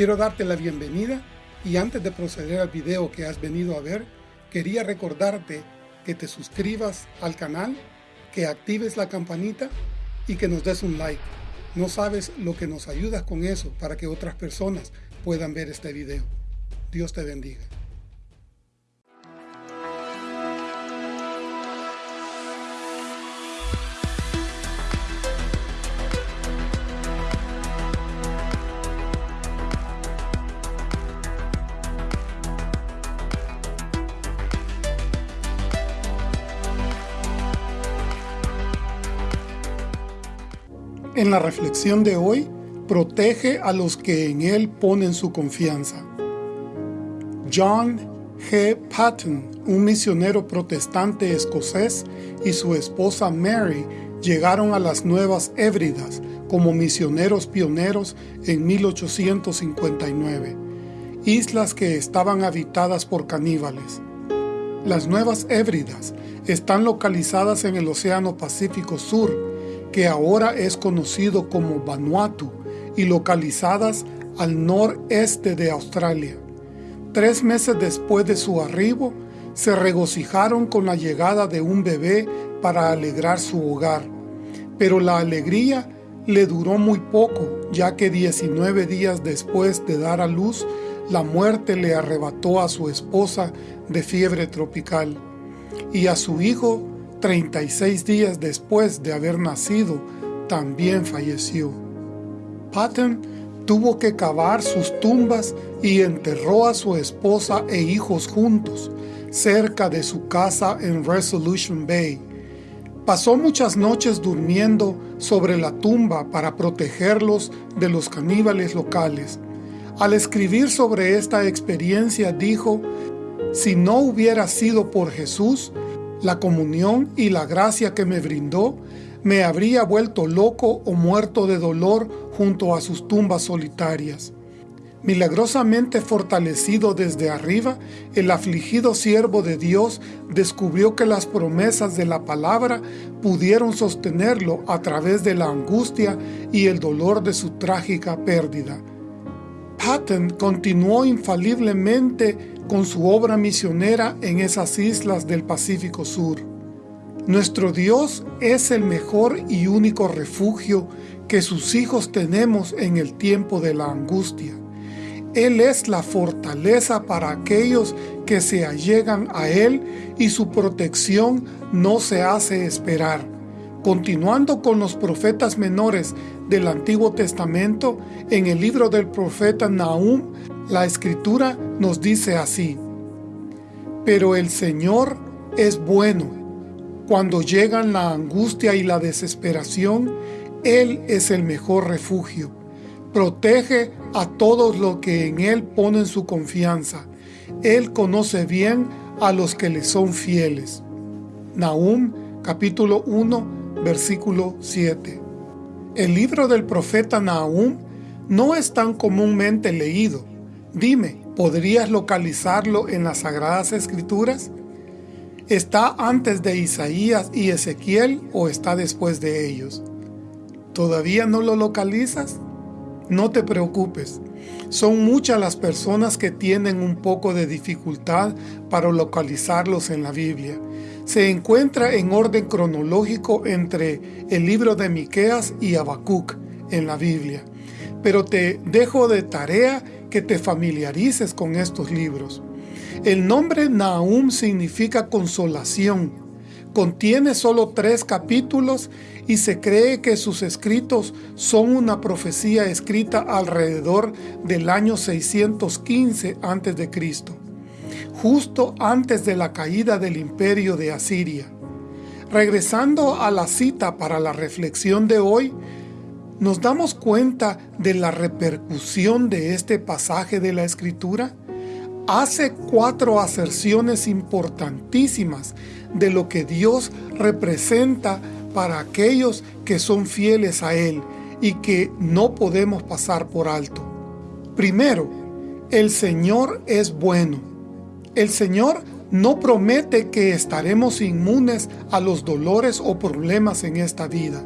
Quiero darte la bienvenida y antes de proceder al video que has venido a ver, quería recordarte que te suscribas al canal, que actives la campanita y que nos des un like. No sabes lo que nos ayudas con eso para que otras personas puedan ver este video. Dios te bendiga. En la reflexión de hoy, protege a los que en Él ponen su confianza. John G. Patton, un misionero protestante escocés, y su esposa Mary llegaron a las Nuevas Hébridas como misioneros pioneros en 1859, islas que estaban habitadas por caníbales. Las Nuevas Hébridas están localizadas en el Océano Pacífico Sur, que ahora es conocido como Vanuatu y localizadas al noreste de Australia. Tres meses después de su arribo, se regocijaron con la llegada de un bebé para alegrar su hogar. Pero la alegría le duró muy poco, ya que 19 días después de dar a luz, la muerte le arrebató a su esposa de fiebre tropical y a su hijo 36 días después de haber nacido, también falleció. Patton tuvo que cavar sus tumbas y enterró a su esposa e hijos juntos, cerca de su casa en Resolution Bay. Pasó muchas noches durmiendo sobre la tumba para protegerlos de los caníbales locales. Al escribir sobre esta experiencia dijo, si no hubiera sido por Jesús, la comunión y la gracia que me brindó, me habría vuelto loco o muerto de dolor junto a sus tumbas solitarias. Milagrosamente fortalecido desde arriba, el afligido siervo de Dios descubrió que las promesas de la palabra pudieron sostenerlo a través de la angustia y el dolor de su trágica pérdida. Patton continuó infaliblemente con su obra misionera en esas islas del Pacífico Sur. Nuestro Dios es el mejor y único refugio que sus hijos tenemos en el tiempo de la angustia. Él es la fortaleza para aquellos que se allegan a Él y su protección no se hace esperar. Continuando con los profetas menores del Antiguo Testamento, en el libro del profeta Nahum la Escritura nos dice así, Pero el Señor es bueno. Cuando llegan la angustia y la desesperación, Él es el mejor refugio. Protege a todos los que en Él ponen su confianza. Él conoce bien a los que le son fieles. Nahum capítulo 1 versículo 7 El libro del profeta Nahum no es tan comúnmente leído, Dime, ¿podrías localizarlo en las Sagradas Escrituras? ¿Está antes de Isaías y Ezequiel o está después de ellos? ¿Todavía no lo localizas? No te preocupes. Son muchas las personas que tienen un poco de dificultad para localizarlos en la Biblia. Se encuentra en orden cronológico entre el libro de Miqueas y Habacuc en la Biblia. Pero te dejo de tarea que te familiarices con estos libros. El nombre Nahum significa consolación. Contiene solo tres capítulos y se cree que sus escritos son una profecía escrita alrededor del año 615 a.C., justo antes de la caída del imperio de Asiria. Regresando a la cita para la reflexión de hoy, ¿Nos damos cuenta de la repercusión de este pasaje de la Escritura? Hace cuatro aserciones importantísimas de lo que Dios representa para aquellos que son fieles a Él y que no podemos pasar por alto. Primero, el Señor es bueno. El Señor no promete que estaremos inmunes a los dolores o problemas en esta vida.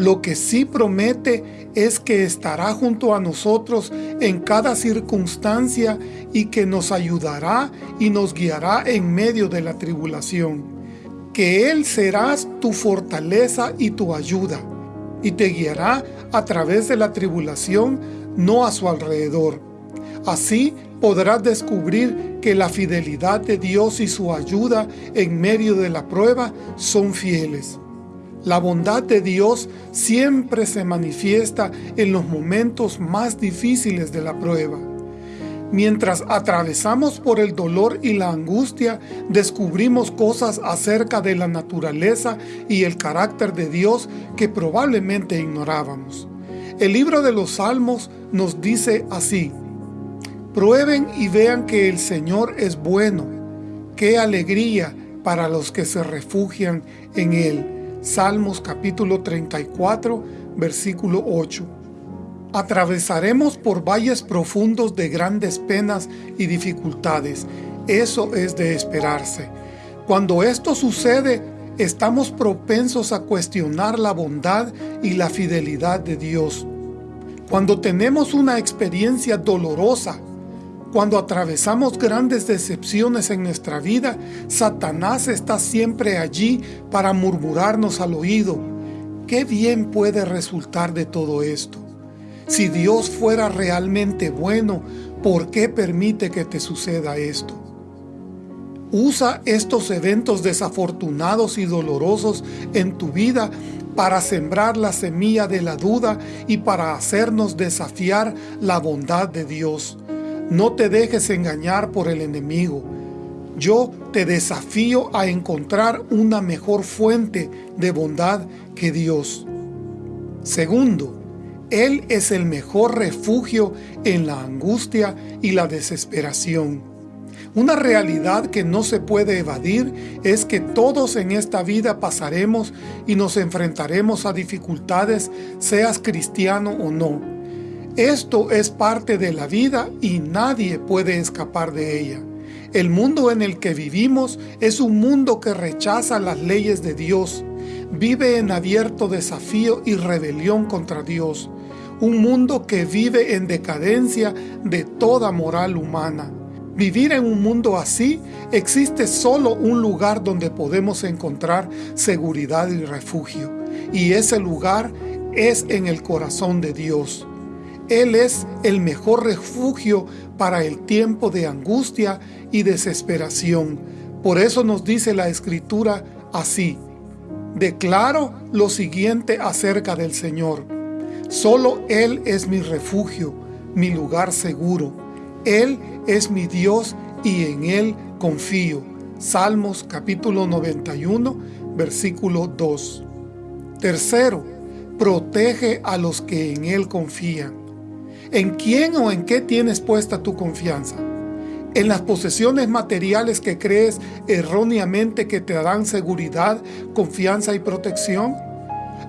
Lo que sí promete es que estará junto a nosotros en cada circunstancia y que nos ayudará y nos guiará en medio de la tribulación. Que Él será tu fortaleza y tu ayuda, y te guiará a través de la tribulación, no a su alrededor. Así podrás descubrir que la fidelidad de Dios y su ayuda en medio de la prueba son fieles. La bondad de Dios siempre se manifiesta en los momentos más difíciles de la prueba. Mientras atravesamos por el dolor y la angustia, descubrimos cosas acerca de la naturaleza y el carácter de Dios que probablemente ignorábamos. El libro de los Salmos nos dice así, Prueben y vean que el Señor es bueno, qué alegría para los que se refugian en Él. Salmos capítulo 34, versículo 8. Atravesaremos por valles profundos de grandes penas y dificultades. Eso es de esperarse. Cuando esto sucede, estamos propensos a cuestionar la bondad y la fidelidad de Dios. Cuando tenemos una experiencia dolorosa, cuando atravesamos grandes decepciones en nuestra vida, Satanás está siempre allí para murmurarnos al oído. ¿Qué bien puede resultar de todo esto? Si Dios fuera realmente bueno, ¿por qué permite que te suceda esto? Usa estos eventos desafortunados y dolorosos en tu vida para sembrar la semilla de la duda y para hacernos desafiar la bondad de Dios. No te dejes engañar por el enemigo. Yo te desafío a encontrar una mejor fuente de bondad que Dios. Segundo, Él es el mejor refugio en la angustia y la desesperación. Una realidad que no se puede evadir es que todos en esta vida pasaremos y nos enfrentaremos a dificultades, seas cristiano o no. Esto es parte de la vida y nadie puede escapar de ella. El mundo en el que vivimos es un mundo que rechaza las leyes de Dios, vive en abierto desafío y rebelión contra Dios, un mundo que vive en decadencia de toda moral humana. Vivir en un mundo así, existe solo un lugar donde podemos encontrar seguridad y refugio, y ese lugar es en el corazón de Dios. Él es el mejor refugio para el tiempo de angustia y desesperación. Por eso nos dice la Escritura así, Declaro lo siguiente acerca del Señor. Solo Él es mi refugio, mi lugar seguro. Él es mi Dios y en Él confío. Salmos capítulo 91, versículo 2. Tercero, protege a los que en Él confían. ¿En quién o en qué tienes puesta tu confianza? ¿En las posesiones materiales que crees erróneamente que te dan seguridad, confianza y protección?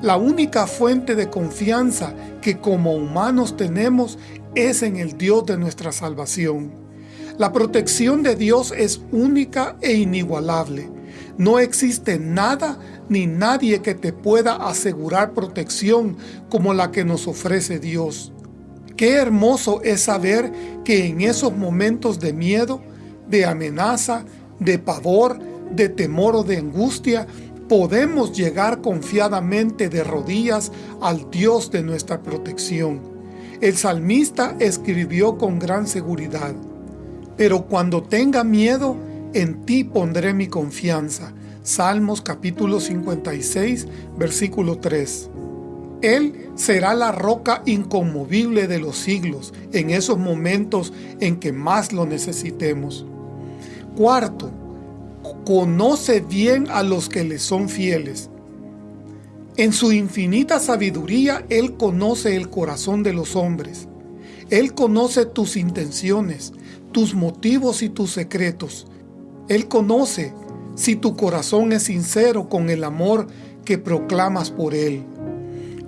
La única fuente de confianza que como humanos tenemos es en el Dios de nuestra salvación. La protección de Dios es única e inigualable. No existe nada ni nadie que te pueda asegurar protección como la que nos ofrece Dios. Qué hermoso es saber que en esos momentos de miedo, de amenaza, de pavor, de temor o de angustia, podemos llegar confiadamente de rodillas al Dios de nuestra protección. El salmista escribió con gran seguridad, Pero cuando tenga miedo, en ti pondré mi confianza. Salmos capítulo 56, versículo 3. Él será la roca inconmovible de los siglos en esos momentos en que más lo necesitemos. Cuarto, conoce bien a los que le son fieles. En su infinita sabiduría, Él conoce el corazón de los hombres. Él conoce tus intenciones, tus motivos y tus secretos. Él conoce si tu corazón es sincero con el amor que proclamas por Él.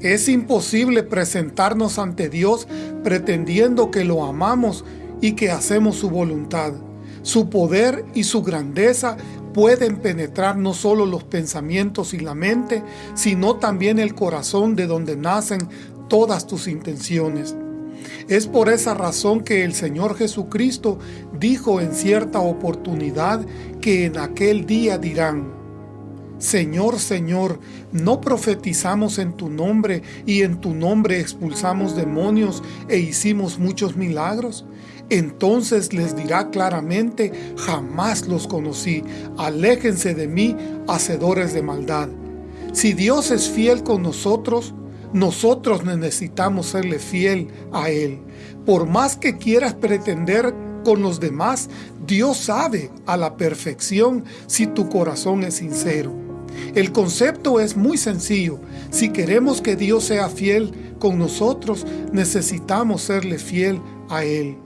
Es imposible presentarnos ante Dios pretendiendo que lo amamos y que hacemos su voluntad. Su poder y su grandeza pueden penetrar no solo los pensamientos y la mente, sino también el corazón de donde nacen todas tus intenciones. Es por esa razón que el Señor Jesucristo dijo en cierta oportunidad que en aquel día dirán, Señor, Señor, ¿no profetizamos en tu nombre y en tu nombre expulsamos demonios e hicimos muchos milagros? Entonces les dirá claramente, jamás los conocí, aléjense de mí, hacedores de maldad. Si Dios es fiel con nosotros, nosotros necesitamos serle fiel a Él. Por más que quieras pretender con los demás, Dios sabe a la perfección si tu corazón es sincero. El concepto es muy sencillo. Si queremos que Dios sea fiel con nosotros, necesitamos serle fiel a Él.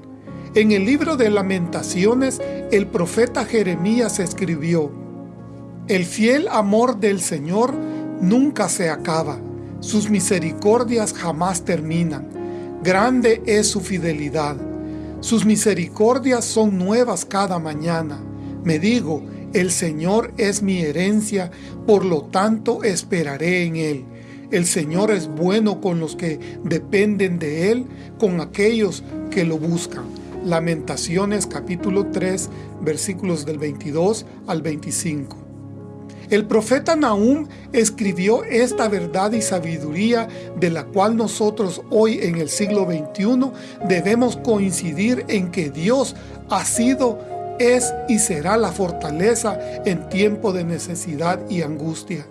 En el libro de Lamentaciones, el profeta Jeremías escribió, El fiel amor del Señor nunca se acaba, sus misericordias jamás terminan, grande es su fidelidad. Sus misericordias son nuevas cada mañana. Me digo, el Señor es mi herencia, por lo tanto esperaré en Él. El Señor es bueno con los que dependen de Él, con aquellos que lo buscan. Lamentaciones capítulo 3 versículos del 22 al 25. El profeta Nahum escribió esta verdad y sabiduría de la cual nosotros hoy en el siglo XXI debemos coincidir en que Dios ha sido, es y será la fortaleza en tiempo de necesidad y angustia.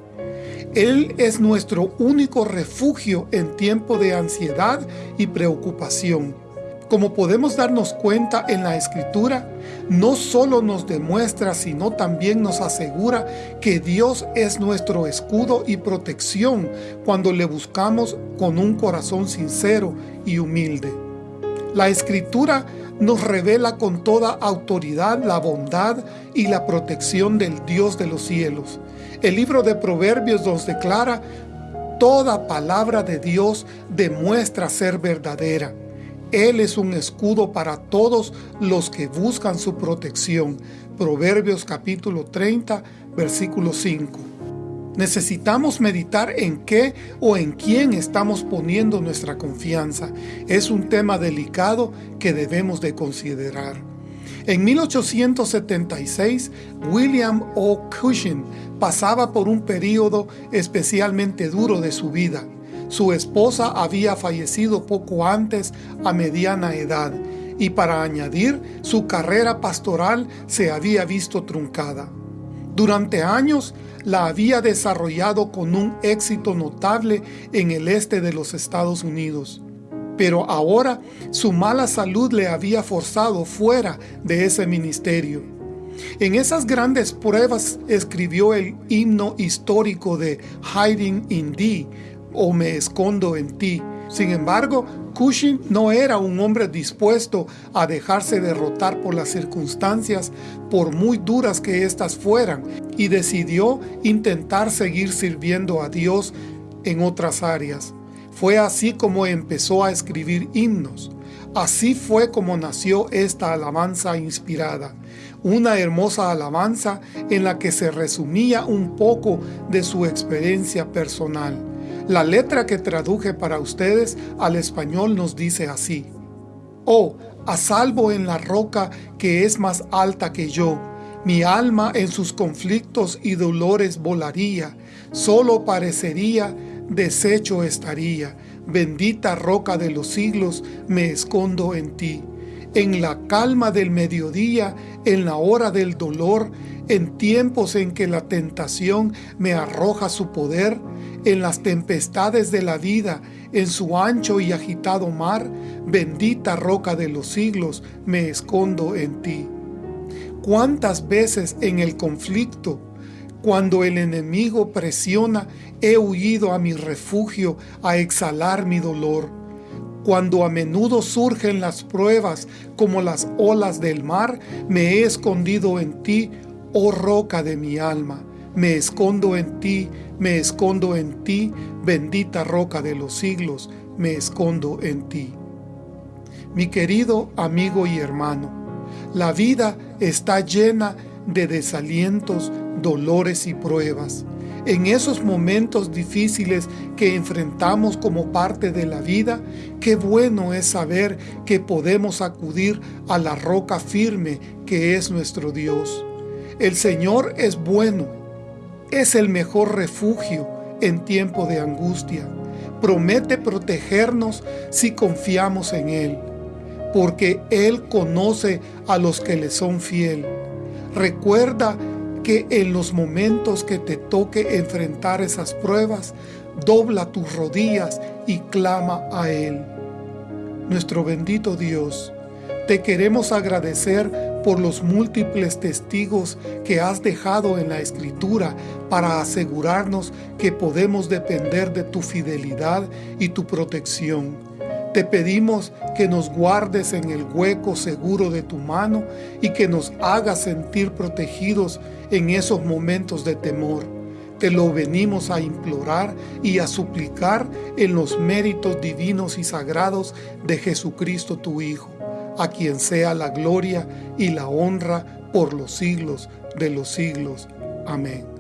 Él es nuestro único refugio en tiempo de ansiedad y preocupación. Como podemos darnos cuenta en la Escritura, no solo nos demuestra, sino también nos asegura que Dios es nuestro escudo y protección cuando le buscamos con un corazón sincero y humilde. La Escritura nos revela con toda autoridad la bondad y la protección del Dios de los cielos. El libro de Proverbios nos declara, toda palabra de Dios demuestra ser verdadera. Él es un escudo para todos los que buscan su protección. Proverbios capítulo 30, versículo 5. Necesitamos meditar en qué o en quién estamos poniendo nuestra confianza. Es un tema delicado que debemos de considerar. En 1876, William O. Cushing pasaba por un período especialmente duro de su vida. Su esposa había fallecido poco antes a mediana edad y para añadir, su carrera pastoral se había visto truncada. Durante años la había desarrollado con un éxito notable en el este de los Estados Unidos. Pero ahora su mala salud le había forzado fuera de ese ministerio. En esas grandes pruebas escribió el himno histórico de Hiding in Thee, o me escondo en ti. Sin embargo, Cushing no era un hombre dispuesto a dejarse derrotar por las circunstancias, por muy duras que éstas fueran, y decidió intentar seguir sirviendo a Dios en otras áreas. Fue así como empezó a escribir himnos. Así fue como nació esta alabanza inspirada, una hermosa alabanza en la que se resumía un poco de su experiencia personal. La letra que traduje para ustedes al español nos dice así. Oh, a salvo en la roca que es más alta que yo, mi alma en sus conflictos y dolores volaría, solo parecería, deshecho estaría. Bendita roca de los siglos, me escondo en ti. En la calma del mediodía, en la hora del dolor, en tiempos en que la tentación me arroja su poder, en las tempestades de la vida, en su ancho y agitado mar, bendita roca de los siglos, me escondo en ti. ¿Cuántas veces en el conflicto, cuando el enemigo presiona, he huido a mi refugio a exhalar mi dolor? Cuando a menudo surgen las pruebas como las olas del mar, me he escondido en ti, oh roca de mi alma. Me escondo en ti, me escondo en ti, bendita roca de los siglos, me escondo en ti. Mi querido amigo y hermano, la vida está llena de desalientos, dolores y pruebas. En esos momentos difíciles que enfrentamos como parte de la vida, qué bueno es saber que podemos acudir a la roca firme que es nuestro Dios. El Señor es bueno, es el mejor refugio en tiempo de angustia. Promete protegernos si confiamos en Él, porque Él conoce a los que le son fiel. Recuerda que en los momentos que te toque enfrentar esas pruebas, dobla tus rodillas y clama a Él. Nuestro bendito Dios, te queremos agradecer por los múltiples testigos que has dejado en la Escritura para asegurarnos que podemos depender de tu fidelidad y tu protección. Te pedimos que nos guardes en el hueco seguro de tu mano y que nos hagas sentir protegidos en esos momentos de temor. Te lo venimos a implorar y a suplicar en los méritos divinos y sagrados de Jesucristo tu Hijo, a quien sea la gloria y la honra por los siglos de los siglos. Amén.